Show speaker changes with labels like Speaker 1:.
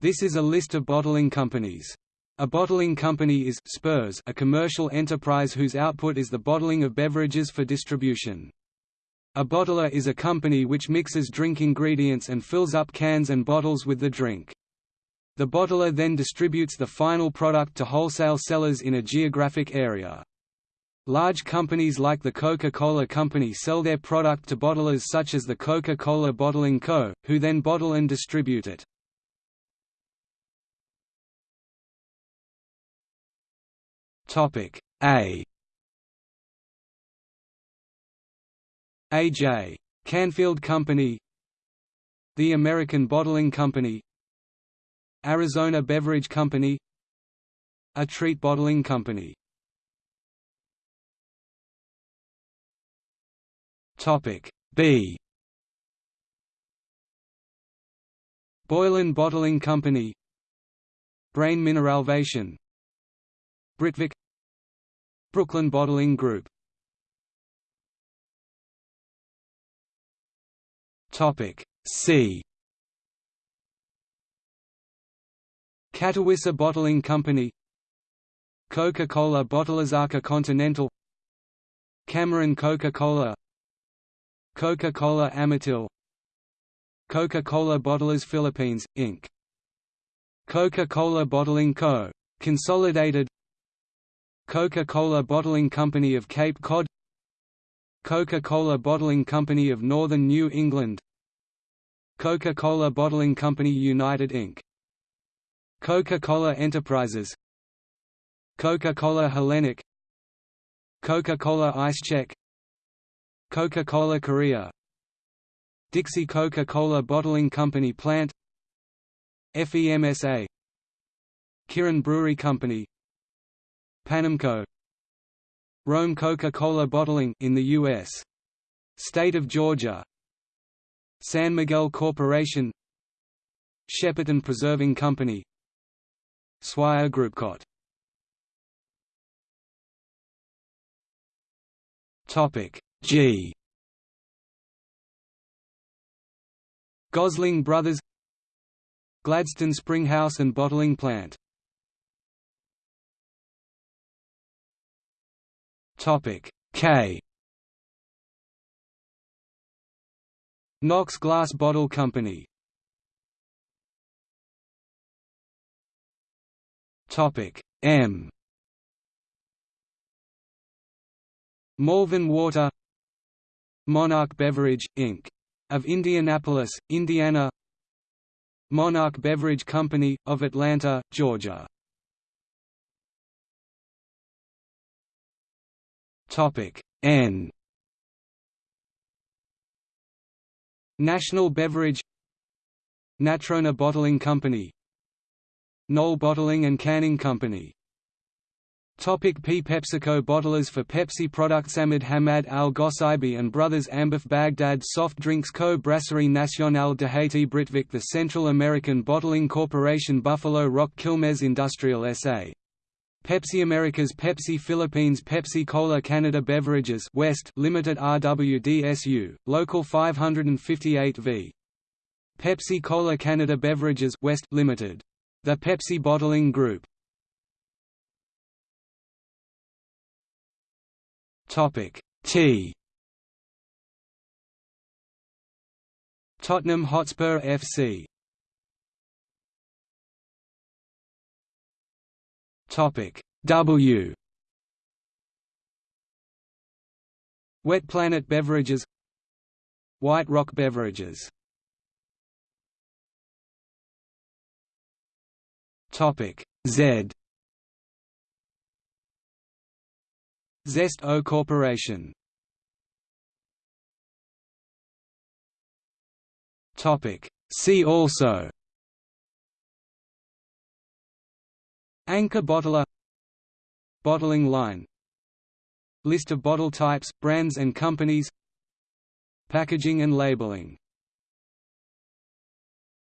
Speaker 1: This is a list of bottling companies. A bottling company is Spurs, a commercial enterprise whose output is the bottling of beverages for distribution. A bottler is a company which mixes drink ingredients and fills up cans and bottles with the drink. The bottler then distributes the final product to wholesale sellers in a geographic area. Large companies like the Coca-Cola Company sell their product to bottlers such as the Coca-Cola Bottling Co., who then bottle and distribute it. Topic A. A.J. Canfield Company. The American Bottling Company. Arizona Beverage Company. A Treat Bottling Company. Topic B. Boylan Bottling Company. Brain Mineralvation Britvic Brooklyn Bottling Group. Topic C. Catawissa Bottling Company. Coca-Cola Bottlers Arca Continental. Cameron Coca-Cola. Coca-Cola Amatil. Coca-Cola Bottlers Philippines, Inc. Coca-Cola Bottling Co. Consolidated Coca-Cola Bottling Company of Cape Cod Coca-Cola Bottling Company of Northern New England Coca-Cola Bottling Company United Inc. Coca-Cola Enterprises Coca-Cola Hellenic Coca-Cola İçecek Coca-Cola Korea Dixie Coca-Cola Bottling Company Plant FEMSA Kirin Brewery Company Panamco Rome Coca-Cola Bottling in the US State of Georgia. San Miguel Corporation. Shepparton Preserving Company. Swire Groupcot Topic G. Gosling Brothers. Gladstone Springhouse and Bottling Plant Topic K. Knox Glass Bottle Company. Topic M. Malvern Water. Monarch Beverage, Inc. of Indianapolis, Indiana. Monarch Beverage Company, of Atlanta, Georgia Topic N. National Beverage. Natrona Bottling Company. Knoll Bottling and Canning Company. Topic P. PepsiCo bottlers for Pepsi products Ahmad Hamad Al Gossaibi and Brothers AmBev Baghdad Soft Drinks Co. Brasserie Nationale de Haiti Britvic The Central American Bottling Corporation Buffalo Rock Quilmes Industrial S.A. Pepsi Americas Pepsi Philippines Pepsi Cola Canada Beverages West Limited RWDSU, Local 558 v. Pepsi Cola Canada Beverages West Limited. The Pepsi Bottling Group Topic T Tottenham Hotspur FC Topic. W. Wet Planet Beverages. White Rock Beverages. Topic. Z. Zest O Corporation. Topic. See also Anchor bottler. Bottling line. List of bottle types, brands and companies. Packaging and labeling